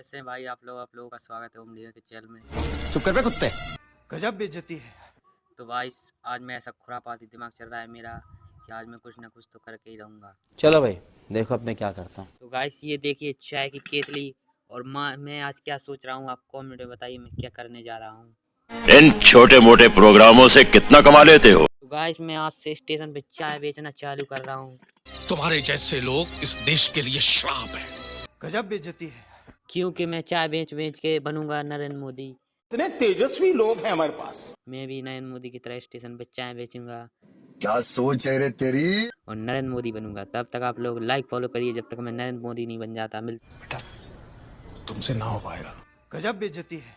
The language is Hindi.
कैसे हैं भाई आप लोग? आप लोगों का स्वागत है ओमलिया के चैनल में। चुप कर बे कुत्ते। गजब बेइज्जती है। तो भाई आज मैं ऐसा खुरापाती दिमाग चल रहा है मेरा कि आज मैं कुछ ना कुछ तो करके ही रहूँगा। चलो भाई देखो अब मैं क्या करता हूँ। तो गाइस ये देखिए चाय की केतली और माँ मैं आज क्या सोच रहा हूँ आप कमेंट में बताइए मैं क्या करने जा रहा हूँ। इन छोटे मोटे प्रोग्रामों से कितना कमा लेते हो? तो गाइस मैं आज से स्टेशन पे चाय बेचना चालू कर रहा हूँ। तुम्हारे जैसे लोग इस देश के लिए श्राप है। गजब बेइज्जती है। क्योंकि मैं चाय बेच बेच के बनूँगा नरेंद्र मोदी। इतने तेजस्वी लोग हैं हमारे पास। मैं भी नरेंद्र मोदी की तरह स्टेशन पे चाय बेचूँगा। क्या सोच है रे तेरी? और नरेंद्र मोदी बनूँगा। तब तक आप लोग लाइक फॉलो करिए जब तक मैं नरेंद्र मोदी नहीं बन जाता। मिल बेटा तुमसे ना हो पाएगा। गजब बेचती है।